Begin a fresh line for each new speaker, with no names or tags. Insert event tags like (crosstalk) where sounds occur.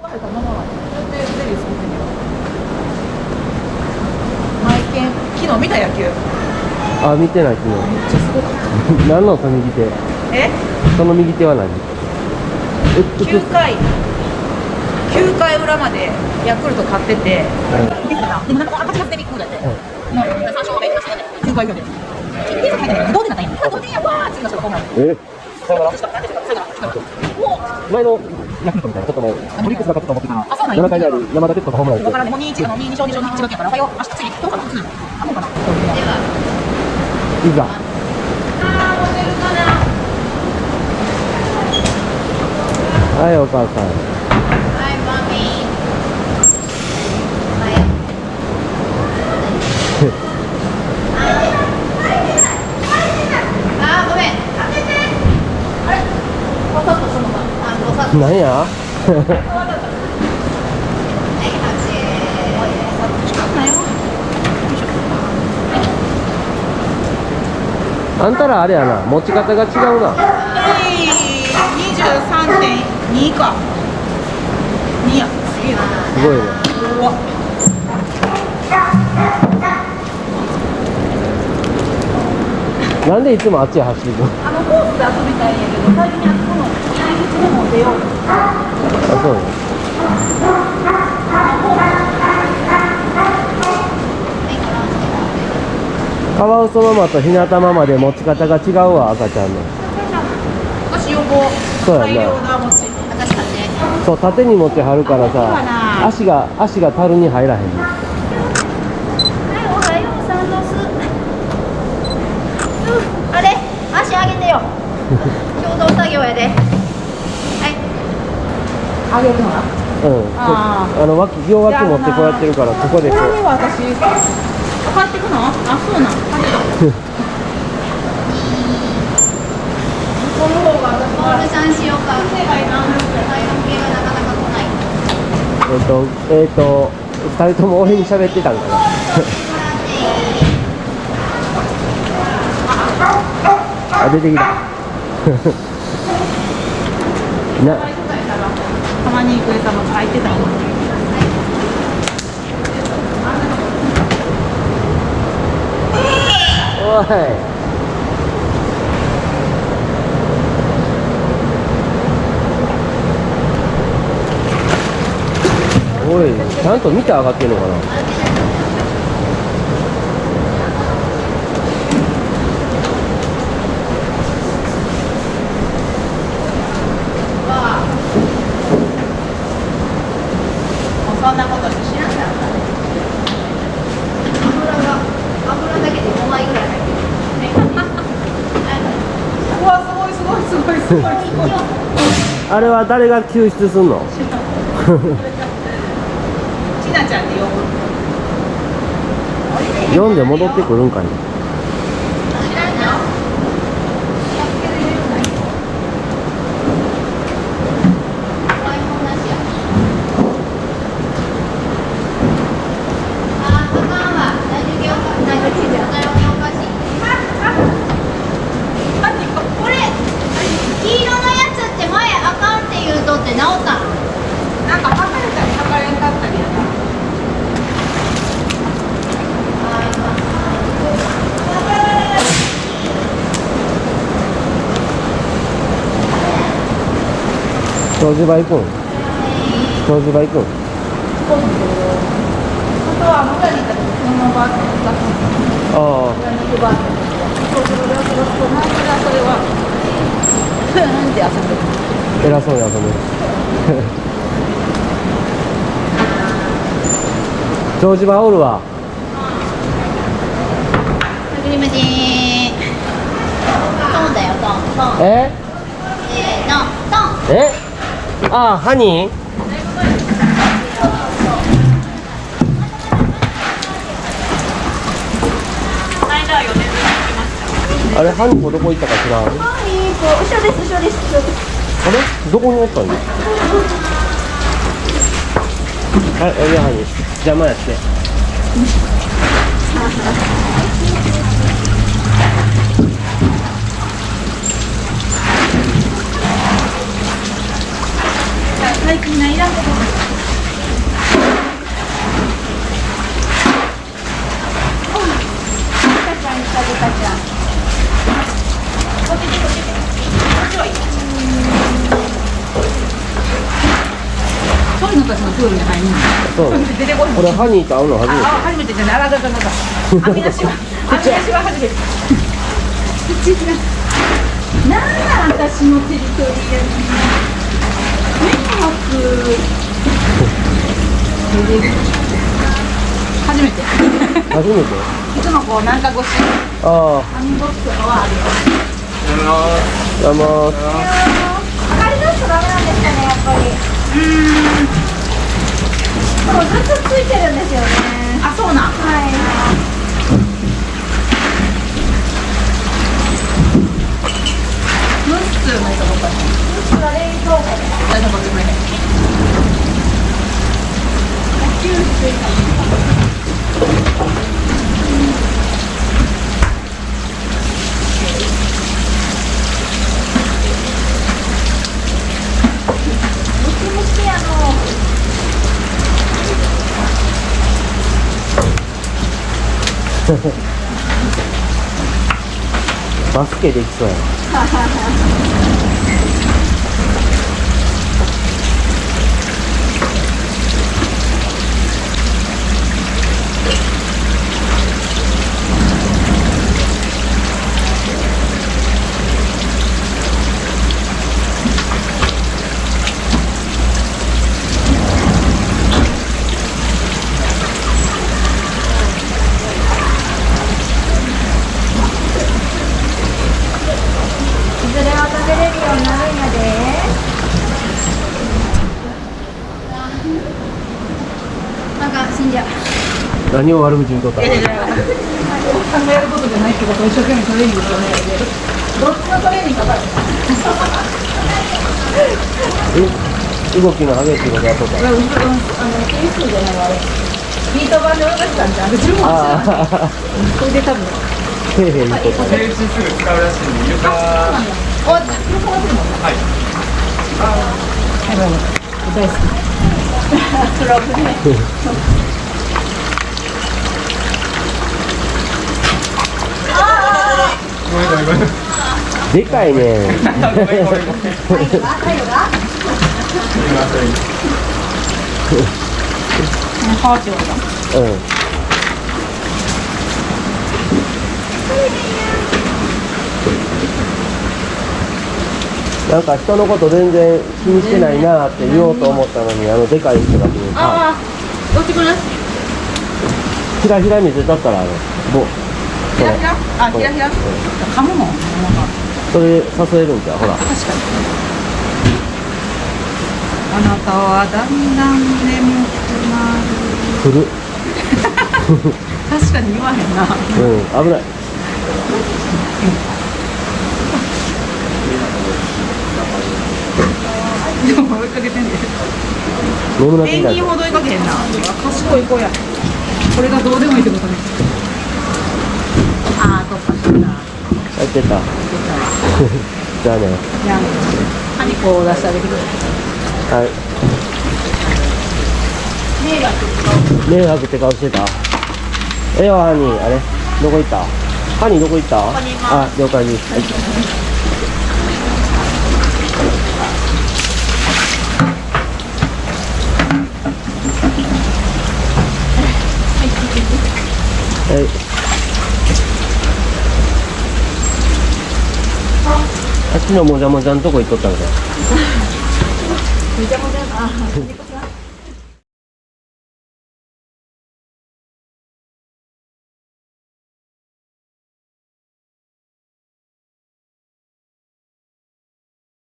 昨日見た野球。
あ見てない昨日。
めっちゃすごかっ
何のその右手？
たえ？
その右手は何？う
9回。9回裏までヤクルト勝ってて、でもなんか8月でビッグだって、もう3勝目出してね。9回裏でで入ったね同点だったんやあ同点やわー次の人がホームラン。
え？ヤクルトみたいなちょっともうオリックスが勝つと思ってたら
あそうなんや。
7回である山田哲人がホームラン
わからん。ねもう2 1あの2勝2勝2勝やからおはよう明日次どうかな。次あもうかな。い
ざ。はいお母さん
はい、マミー。あ、ごめん。あれ。わざとそのまま。あ、わざと。
何や？
はい、
あんたらあれやな持ち方が違うな。
えい23.2か。2や。すげえな
すごいね。
うわ。
なんでいつもあっちへ走るの？
あのコースで遊びたいんやけど最近あそこも出よう
あそうカワウソママとひなたママで持ち方が違うわ赤ちゃんの
私横
そうやな。そう縦に持ちはるからさ
な
足が足が樽に入らへんね
はい、おはようさんです。うん、あれ、足上げてよ。(laughs) 共同作業やで。はい。
あげるのな
う。ん。
あ
あの脇両脇持ってこうやってるからここでこ
こは私買ってくのあそうなん。この方が私
ボールさんしようか。体温計がなかなか来ない。
えっ、とえっ、と二人とも俺に喋ってたんかな。(laughs) あ出てきた。(laughs) (laughs) な
たまに行く餌も入ってたもん
おいおいちゃんと見て上がってるのかな？
そんなことして知らんかった
油が、油だけで5枚ぐらい入ってる。
うわすごいすごいすごいすごいすごい
あれは誰が救出すんの？(laughs)
ちなちゃんって呼ぶ。
読んで戻ってくるんかね
知らんの台本なしやあー、あかんわ。大丈夫よ。大丈夫よ。おかしい。これ、黄色のやつって前あかんって言うとって直ったの
なんか測れたり測れんかったりやな
長寿場行くん長寿場行くん
そうなんだけど本当は村に行った時そのまま出す
あ
村に行くバーってそうそれで遊ぶとなんかそれはふーんって遊ん
偉そうに遊ぶ長寿場おるわ。
クリームジーントンだよトントン
え
え
えあハニー？あれハニーどこ行ったか知らん？あれ
はい後ろです後ろです後ろです。
どこにおったん？だはいおいでハニー。邪魔やって
何最近ないらんことそうこ
れハニーと会うの初めて
あ、初めてじゃない、あらだだだだ。編み出しは、編み出しは初めて。なんだ、私のテリトリーや迷惑。初めて。
初めて？
いつもこう、なんか越し、
あ
編み干す。とかはあるよ。
あどうも
上がりだとダメなんです。かねやっぱり
うーん。
そうずっとついてるんですよね
あ、そうなん。
はい
ムッスーの人とか。
それ冷凍庫で
大丈夫、こっち向いて。
ムキムキやの
バスケできそうやな。何を悪口言うとったの？
いやいやいや、考えることじゃないってことを一生懸命トレーニングね。どっちのトレーニングかかる。
え (laughs) 動きの激しいことやっとった
あのテニスじゃないわあれ。ビート板で泳がしたんじゃん。自分も
ああ
それで多分。
へいへい言うとった
手打ちすぐ使うらしいんで床
あ、横から来るも。
はい
はい、大好き。プログね。
ごめ
でかいね。(laughs) うんなんか人のこと全然気にしてないなって言おうと思ったのにあのでかい人が来る
ああ、どっちくる？
ひらひら見せたったらあのもう
ひらひら。あ、ひらひら。噛むもん。なんか
それ誘えるんじゃう？ほら
確かに。あなたはだんだん眠くなる。
来る
確かに言わへんな。
うん危ない
でも追いかけてんで。
眠なってきた
ペンギンほど追いかけへんな。賢い子や。これがどうでもいいってことね。
入ってた。じゃあね。
じゃあ、ハニコを出してあげてくれ。
はい。
迷惑
迷惑って顔してた？ええわハニーあれ？どこ行った？ハニーどこ行った？あ了解です、はい。はいあっちのもじゃもじゃのとこ行っとったんか。(laughs)
もじゃもじゃ、あ、